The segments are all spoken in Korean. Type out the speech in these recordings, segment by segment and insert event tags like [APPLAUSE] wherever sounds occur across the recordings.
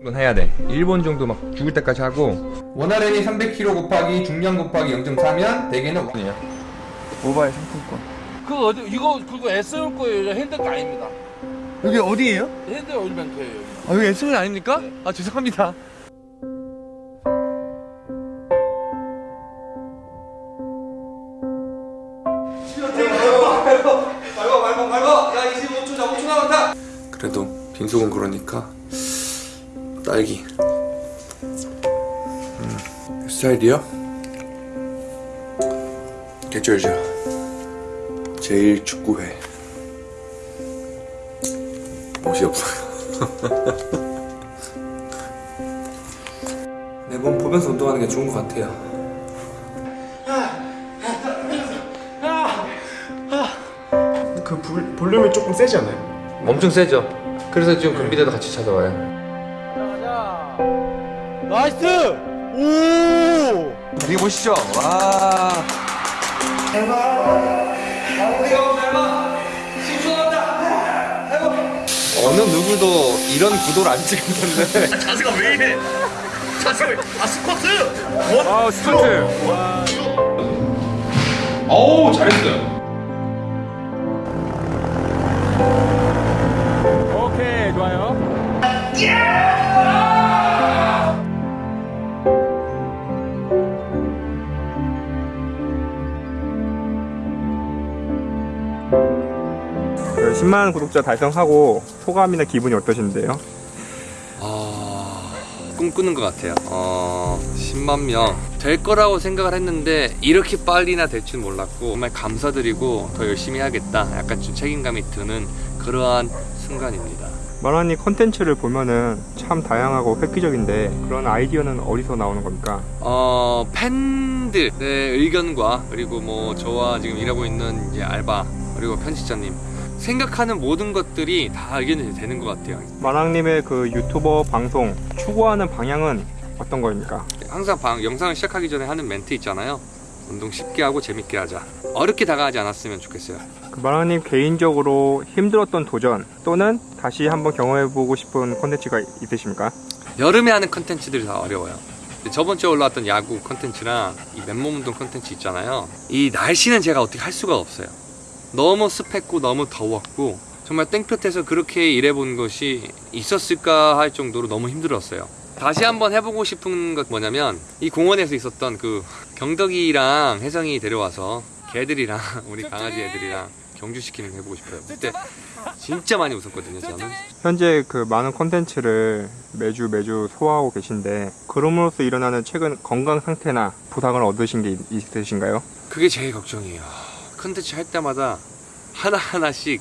이건 해야 돼 1번 정도 막 죽을 때까지 하고 원RM이 300kg 곱하기 중량 곱하기 0.4면 대개는 5이에요 모바일 상품권 그 어디 이거 그거 S올 거예요. 핸드가 아닙니다. 여기 어디예요? 핸드 올뱅크예요. 여기. 아 여기 SB 아닙니까? 아 죄송합니다 그래도 빈속은 그러니까 딸기. 음, 스타일이요? 개쩔죠. 제일 축구회. 멋이 없어요 [LAUGHS] 내몸 보면서 운동하는 게 좋은 것 같아요. 그 불, 볼륨이 조금 세지 않아요? 엄청 세죠. 그래서 지금 금비대도 같이 찾아와요 나이스! 오! 여기 보시죠 와 어느 누구도 이런 구도를 안 찍을 텐데 자세가 왜 이래? 자세가 왜- 아 스쿼트! 아 스쿼트 어우 잘했어요 10만 구독자 달성하고 소감이나 기분이 어떠신데요? 아, 꿈꾸는 것 같아요. 어, 10만 명 될 거라고 생각을 했는데 이렇게 빨리나 될 줄 몰랐고 정말 감사드리고 더 열심히 하겠다. 약간 좀 책임감이 드는 그러한 순간입니다. 만화님 컨텐츠를 보면은 참 다양하고 획기적인데 그런 아이디어는 어디서 나오는 겁니까? 어, 팬들의 의견과 그리고 뭐 저와 지금 일하고 있는 이제 알바 그리고 편집자님 생각하는 모든 것들이 다 의견이 되는 것 같아요. 만화님의 그 유튜버 방송 추구하는 방향은 어떤 거입니까? 항상 방, 영상을 시작하기 전에 하는 멘트 있잖아요. 운동 쉽게 하고 재밌게 하자. 어렵게 다가가지 않았으면 좋겠어요. 그 만화님 개인적으로 힘들었던 도전 또는 다시 한번 경험해보고 싶은 콘텐츠가 있으십니까? 여름에 하는 컨텐츠들이 다 어려워요. 저번 주에 올라왔던 야구 컨텐츠랑 이 맨몸 운동 컨텐츠 있잖아요. 이 날씨는 제가 어떻게 할 수가 없어요. 너무 습했고 너무 더웠고 정말 땡볕에서 그렇게 일해본 것이 있었을까 할 정도로 너무 힘들었어요. 다시 한번 해보고 싶은 것 뭐냐면 이 공원에서 있었던 그 경덕이랑 혜성이 데려와서 개들이랑 [LAUGHS] 우리 강아지 애들이랑 경주시키는 거 해보고 싶어요. 그때 진짜 많이 웃었거든요, 저는. 현재 그 많은 콘텐츠를 매주 매주 소화하고 계신데 그럼으로써 일어나는 최근 건강 상태나 부상을 얻으신 게 있- 있으신가요? 그게 제일 걱정이에요. 컨텐츠 할 때마다 하나하나씩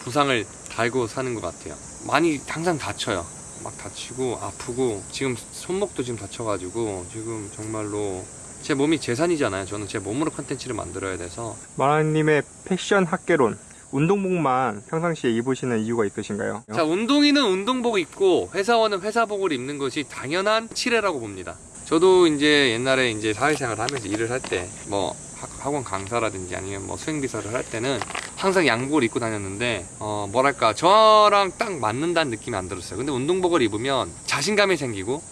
부상을 달고 사는 것 같아요. 많이 항상 다쳐요. 막 다치고 아프고 지금 손목도 지금 다쳐가지고 지금 정말로 제 몸이 재산이잖아요. 저는 제 몸으로 컨텐츠를 만들어야 돼서 만화님의 패션 학개론 운동복만 평상시에 입으시는 이유가 있으신가요? 자 운동인은 운동복 입고 회사원은 회사복을 입는 것이 당연한 칠해라고 봅니다. 저도 이제 옛날에 이제 사회생활을 하면서 일을 할 때뭐 학원 강사라든지 아니면 뭐 수행비서를 할 때는 항상 양복을 입고 다녔는데 어 뭐랄까 저랑 딱 맞는다는 느낌이 안 들었어요. 근데 운동복을 입으면 자신감이 생기고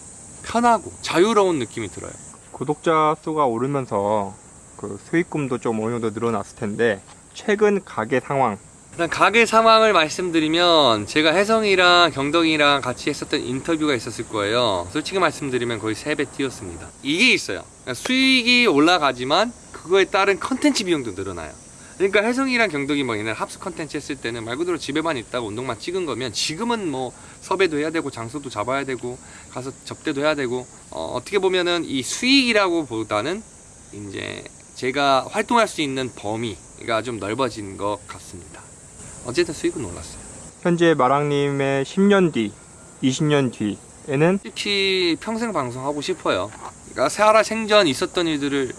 편하고 자유로운 느낌이 들어요. 구독자 수가 오르면서 그 수익금도 좀 어느 정도 늘어났을 텐데 최근 가게 상황 일단 가게 상황을 말씀드리면 제가 혜성이랑 경덕이랑 같이 했었던 인터뷰가 있었을 거예요. 솔직히 말씀드리면 거의 3배 뛰었습니다. 이게 있어요. 그러니까 수익이 올라가지만 그거에 따른 컨텐츠 비용도 늘어나요. 그러니까 혜성이랑 경덕이 뭐 옛날 합숙 컨텐츠 했을 때는 말 그대로 집에만 있다가 운동만 찍은 거면 지금은 뭐 섭외도 해야 되고 장소도 잡아야 되고 가서 접대도 해야 되고 어, 어떻게 보면은 이 수익이라고 보다는 이제 제가 활동할 수 있는 범위가 좀 넓어진 것 같습니다. 어쨌든 수익은 올랐어요. 현재 마랑님의 10년 뒤, 20년 뒤에는 솔직히 평생 방송하고 싶어요. 그러니까 살아 생전 있었던 일들을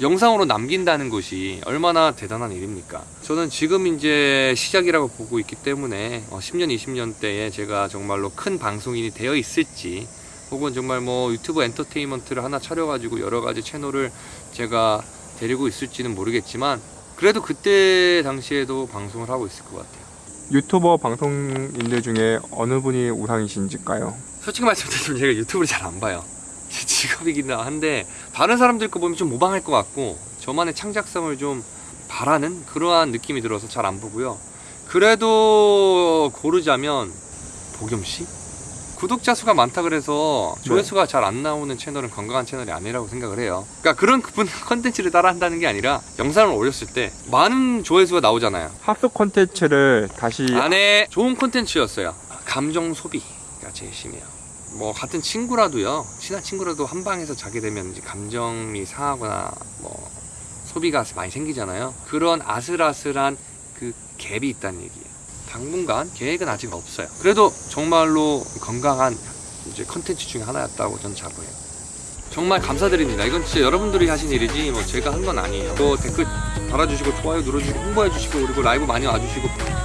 영상으로 남긴다는 것이 얼마나 대단한 일입니까? 저는 지금 이제 시작이라고 보고 있기 때문에 어, 10년, 20년 때에 제가 정말로 큰 방송인이 되어 있을지 혹은 정말 뭐 유튜브 엔터테인먼트를 하나 차려가지고 여러 가지 채널을 제가 데리고 있을지는 모르겠지만 그래도 그때 당시에도 방송을 하고 있을 것 같아요. 유튜버 방송인들 중에 어느 분이 우상이신지까요? 솔직히 말씀드리면 제가 유튜브를 잘 안 봐요. [LAUGHS] 제 직업이긴 한데 다른 사람들 거 보면 좀 모방할 것 같고 저만의 창작성을 좀 바라는 그러한 느낌이 들어서 잘 안 보고요. 그래도 고르자면 복염 씨? 구독자 수가 많다 그래서 조회수가 잘안 나오는 채널은 건강한 채널이 아니라고 생각을 해요. 그러니까 그런 그분 [LAUGHS] 컨텐츠를 따라 한다는 게 아니라 영상을 올렸을 때 많은 조회수가 나오잖아요. 합숙 콘텐츠를 다시 안에 좋은 콘텐츠였어요. 감정 소비가 제일 심해요. 뭐 같은 친구라도요, 친한 친구라도 한 방에서 자게 되면 이제 감정이 상하거나 뭐 소비가 많이 생기잖아요. 그런 아슬아슬한 그 갭이 있다는 얘기예요. 당분간 계획은 아직 없어요. 그래도 정말로 건강한 이제 컨텐츠 중에 하나였다고 저는 자부해요. 정말 감사드립니다. 이건 진짜 여러분들이 하신 일이지 뭐 제가 한 건 아니에요. 또 댓글 달아주시고 좋아요 눌러주시고 홍보해주시고 그리고 라이브 많이 와주시고 하겠습니다.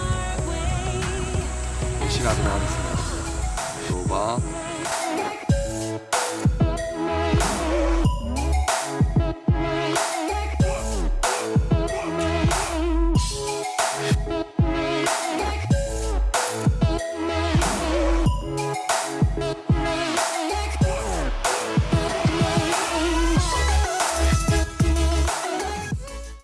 로바